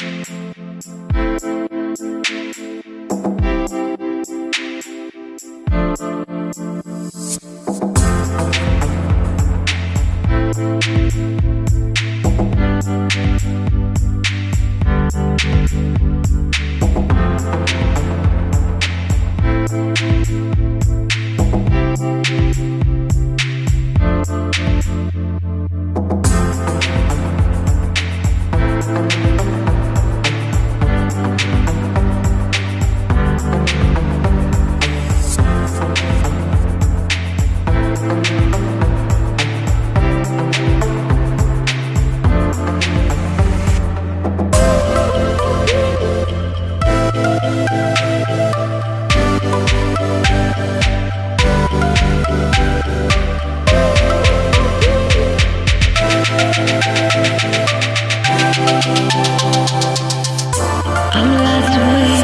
Thank I'm lost away.